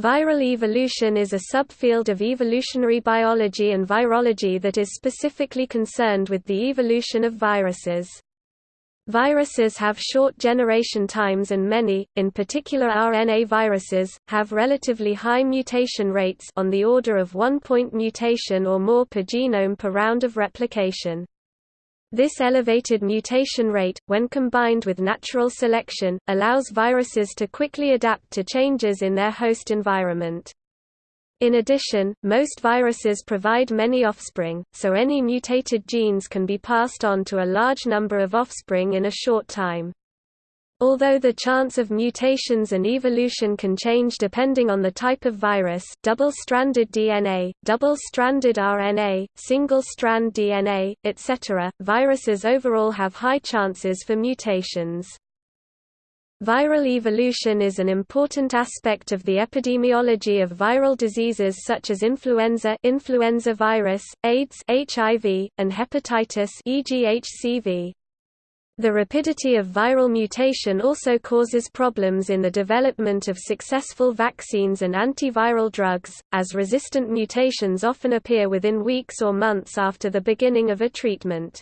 Viral evolution is a subfield of evolutionary biology and virology that is specifically concerned with the evolution of viruses. Viruses have short generation times and many, in particular RNA viruses, have relatively high mutation rates on the order of one point mutation or more per genome per round of replication. This elevated mutation rate, when combined with natural selection, allows viruses to quickly adapt to changes in their host environment. In addition, most viruses provide many offspring, so any mutated genes can be passed on to a large number of offspring in a short time. Although the chance of mutations and evolution can change depending on the type of virus double-stranded DNA, double-stranded RNA, single-strand DNA, etc., viruses overall have high chances for mutations. Viral evolution is an important aspect of the epidemiology of viral diseases such as influenza influenza virus, AIDS HIV, and hepatitis e.g. HCV. The rapidity of viral mutation also causes problems in the development of successful vaccines and antiviral drugs, as resistant mutations often appear within weeks or months after the beginning of a treatment.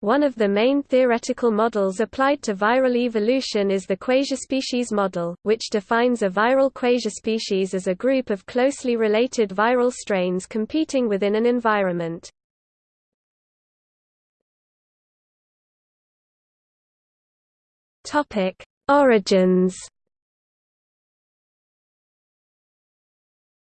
One of the main theoretical models applied to viral evolution is the quasispecies model, which defines a viral quasispecies as a group of closely related viral strains competing within an environment. Topic: Origins.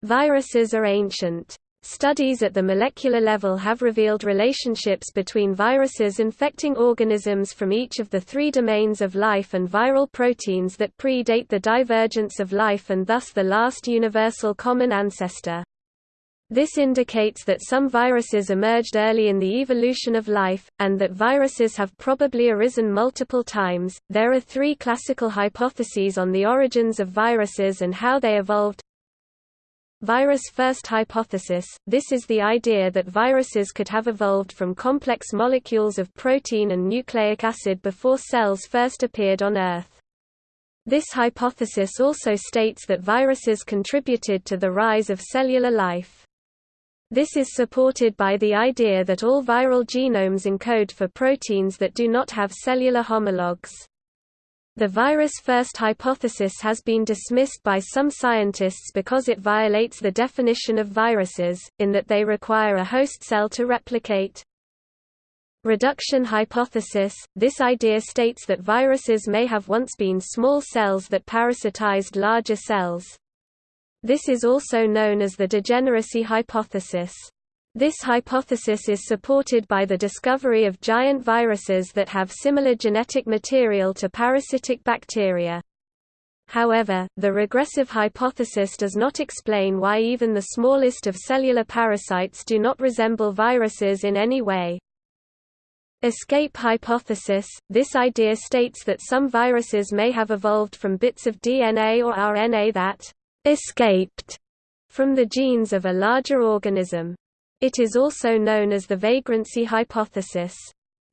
Viruses are ancient. Studies at the molecular level have revealed relationships between viruses infecting organisms from each of the three domains of life and viral proteins that predate the divergence of life and thus the last universal common ancestor. This indicates that some viruses emerged early in the evolution of life, and that viruses have probably arisen multiple times. There are three classical hypotheses on the origins of viruses and how they evolved. Virus first hypothesis – This is the idea that viruses could have evolved from complex molecules of protein and nucleic acid before cells first appeared on Earth. This hypothesis also states that viruses contributed to the rise of cellular life. This is supported by the idea that all viral genomes encode for proteins that do not have cellular homologs. The virus-first hypothesis has been dismissed by some scientists because it violates the definition of viruses, in that they require a host cell to replicate. Reduction hypothesis – This idea states that viruses may have once been small cells that parasitized larger cells. This is also known as the degeneracy hypothesis. This hypothesis is supported by the discovery of giant viruses that have similar genetic material to parasitic bacteria. However, the regressive hypothesis does not explain why even the smallest of cellular parasites do not resemble viruses in any way. Escape hypothesis – This idea states that some viruses may have evolved from bits of DNA or RNA that escaped from the genes of a larger organism. It is also known as the vagrancy hypothesis.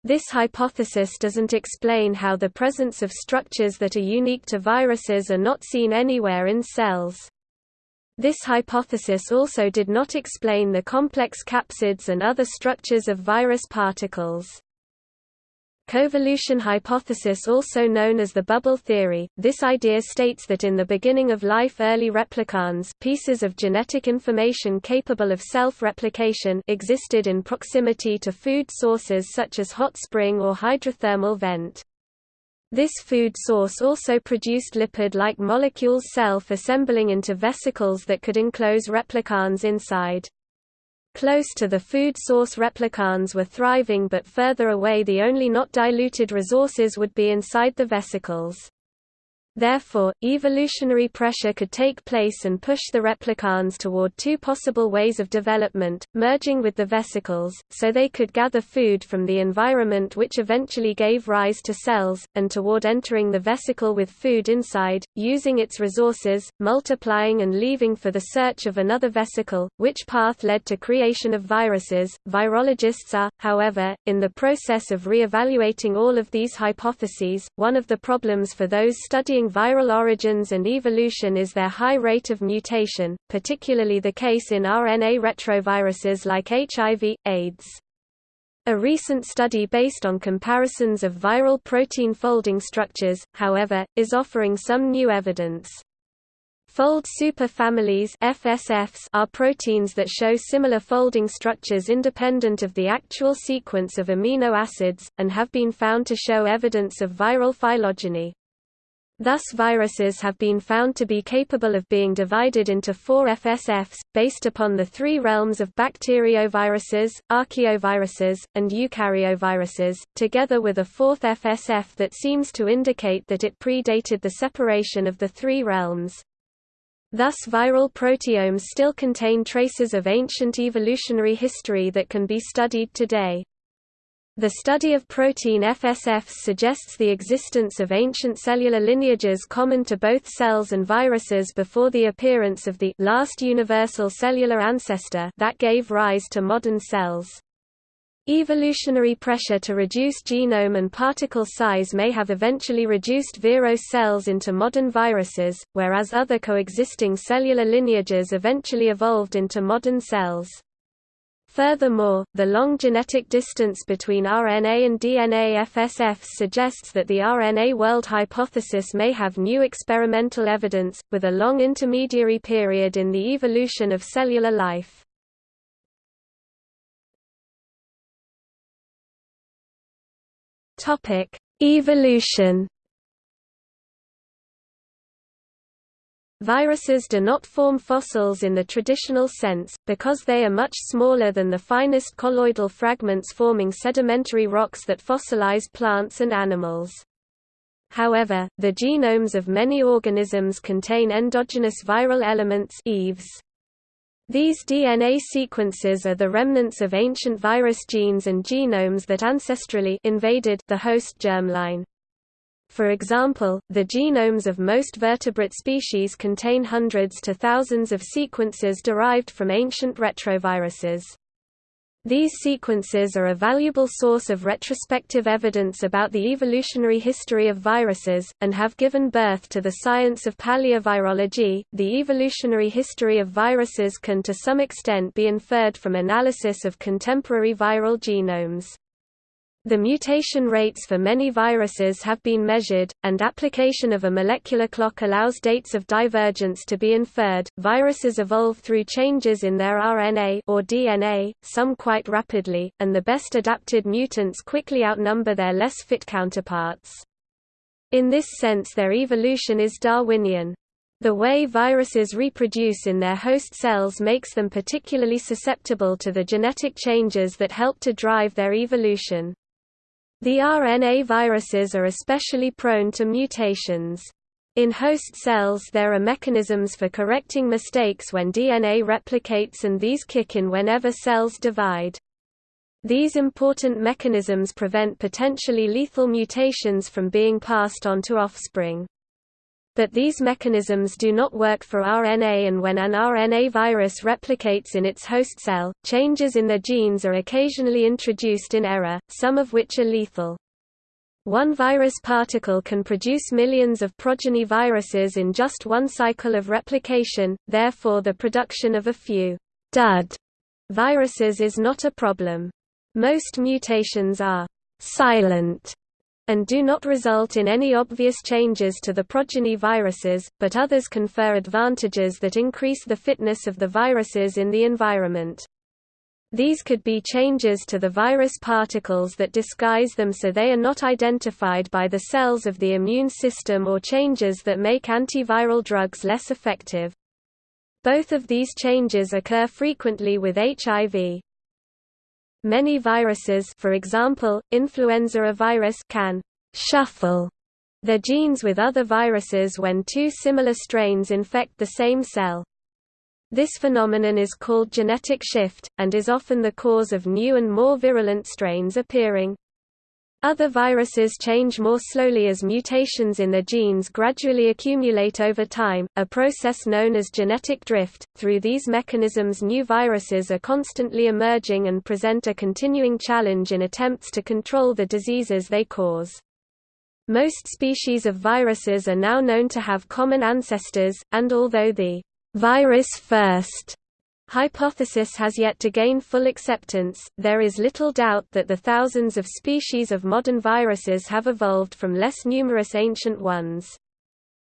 This hypothesis doesn't explain how the presence of structures that are unique to viruses are not seen anywhere in cells. This hypothesis also did not explain the complex capsids and other structures of virus particles. Coevolution hypothesis also known as the bubble theory, this idea states that in the beginning of life early replicons pieces of genetic information capable of self-replication existed in proximity to food sources such as hot spring or hydrothermal vent. This food source also produced lipid-like molecules self-assembling into vesicles that could enclose replicons inside. Close to the food source replicons were thriving but further away the only not diluted resources would be inside the vesicles. Therefore, evolutionary pressure could take place and push the replicons toward two possible ways of development, merging with the vesicles, so they could gather food from the environment which eventually gave rise to cells, and toward entering the vesicle with food inside, using its resources, multiplying and leaving for the search of another vesicle, which path led to creation of viruses. Virologists are, however, in the process of re-evaluating all of these hypotheses. One of the problems for those studying viral origins and evolution is their high rate of mutation, particularly the case in RNA retroviruses like HIV, AIDS. A recent study based on comparisons of viral protein folding structures, however, is offering some new evidence. Fold superfamilies FSFs are proteins that show similar folding structures independent of the actual sequence of amino acids, and have been found to show evidence of viral phylogeny. Thus viruses have been found to be capable of being divided into four FSFs, based upon the three realms of bacterioviruses, archaeoviruses, and eukaryoviruses, together with a fourth FSF that seems to indicate that it predated the separation of the three realms. Thus viral proteomes still contain traces of ancient evolutionary history that can be studied today. The study of protein FSFs suggests the existence of ancient cellular lineages common to both cells and viruses before the appearance of the last universal cellular ancestor that gave rise to modern cells. Evolutionary pressure to reduce genome and particle size may have eventually reduced virus cells into modern viruses, whereas other coexisting cellular lineages eventually evolved into modern cells. Furthermore, the long genetic distance between RNA and DNA FSFs suggests that the RNA world hypothesis may have new experimental evidence, with a long intermediary period in the evolution of cellular life. Evolution. Viruses do not form fossils in the traditional sense, because they are much smaller than the finest colloidal fragments forming sedimentary rocks that fossilize plants and animals. However, the genomes of many organisms contain endogenous viral elements EVEs. These DNA sequences are the remnants of ancient virus genes and genomes that ancestrally invaded the host germline. For example, the genomes of most vertebrate species contain hundreds to thousands of sequences derived from ancient retroviruses. These sequences are a valuable source of retrospective evidence about the evolutionary history of viruses, and have given birth to the science of paleovirology. The evolutionary history of viruses can to some extent be inferred from analysis of contemporary viral genomes. The mutation rates for many viruses have been measured, and application of a molecular clock allows dates of divergence to be inferred. Viruses evolve through changes in their RNA or DNA, some quite rapidly, and the best adapted mutants quickly outnumber their less fit counterparts. In this sense their evolution is Darwinian. The way viruses reproduce in their host cells makes them particularly susceptible to the genetic changes that help to drive their evolution. The RNA viruses are especially prone to mutations. In host cells there are mechanisms for correcting mistakes when DNA replicates and these kick in whenever cells divide. These important mechanisms prevent potentially lethal mutations from being passed on to offspring. But these mechanisms do not work for RNA and when an RNA virus replicates in its host cell, changes in the genes are occasionally introduced in error, some of which are lethal. One virus particle can produce millions of progeny viruses in just one cycle of replication, therefore the production of a few dud viruses is not a problem. Most mutations are silent and do not result in any obvious changes to the progeny viruses, but others confer advantages that increase the fitness of the viruses in the environment. These could be changes to the virus particles that disguise them so they are not identified by the cells of the immune system or changes that make antiviral drugs less effective. Both of these changes occur frequently with HIV. Many viruses for example, influenza virus can «shuffle» their genes with other viruses when two similar strains infect the same cell. This phenomenon is called genetic shift, and is often the cause of new and more virulent strains appearing. Other viruses change more slowly as mutations in their genes gradually accumulate over time, a process known as genetic drift. Through these mechanisms, new viruses are constantly emerging and present a continuing challenge in attempts to control the diseases they cause. Most species of viruses are now known to have common ancestors, and although the virus first hypothesis has yet to gain full acceptance, there is little doubt that the thousands of species of modern viruses have evolved from less numerous ancient ones.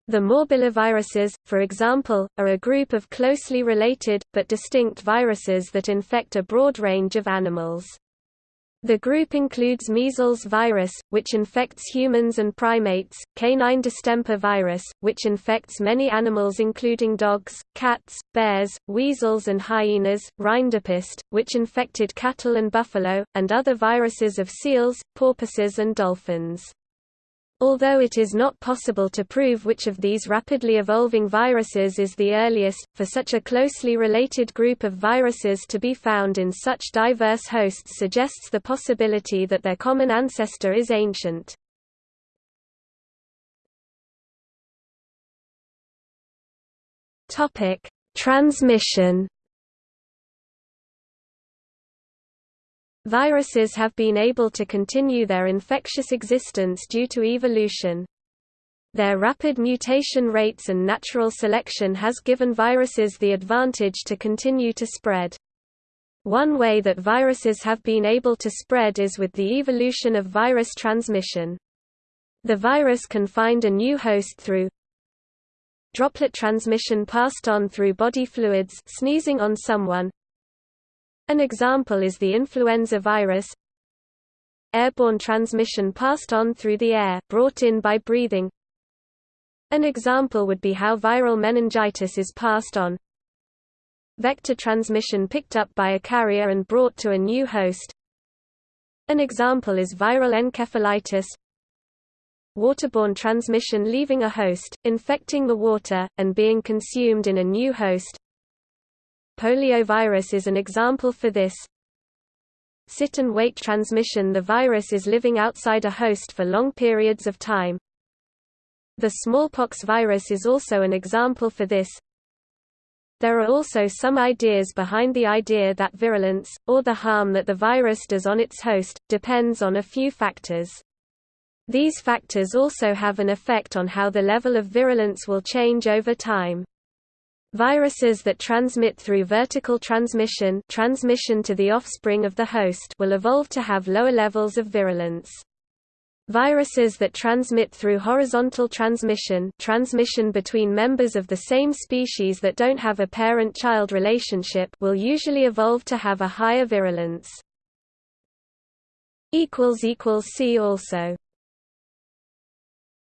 The morbilliviruses, for example, are a group of closely related, but distinct viruses that infect a broad range of animals. The group includes measles virus, which infects humans and primates, canine distemper virus, which infects many animals including dogs, cats, bears, weasels and hyenas, rinderpest, which infected cattle and buffalo, and other viruses of seals, porpoises and dolphins. Although it is not possible to prove which of these rapidly evolving viruses is the earliest, for such a closely related group of viruses to be found in such diverse hosts suggests the possibility that their common ancestor is ancient. Transmission Viruses have been able to continue their infectious existence due to evolution. Their rapid mutation rates and natural selection has given viruses the advantage to continue to spread. One way that viruses have been able to spread is with the evolution of virus transmission. The virus can find a new host through droplet transmission passed on through body fluids sneezing on someone, an example is the influenza virus. Airborne transmission passed on through the air, brought in by breathing. An example would be how viral meningitis is passed on. Vector transmission picked up by a carrier and brought to a new host. An example is viral encephalitis. Waterborne transmission leaving a host, infecting the water, and being consumed in a new host Poliovirus is an example for this. Sit and wait transmission The virus is living outside a host for long periods of time. The smallpox virus is also an example for this. There are also some ideas behind the idea that virulence, or the harm that the virus does on its host, depends on a few factors. These factors also have an effect on how the level of virulence will change over time. Viruses that transmit through vertical transmission, transmission to the offspring of the host will evolve to have lower levels of virulence. Viruses that transmit through horizontal transmission, transmission between members of the same species that don't have a parent-child relationship will usually evolve to have a higher virulence. See also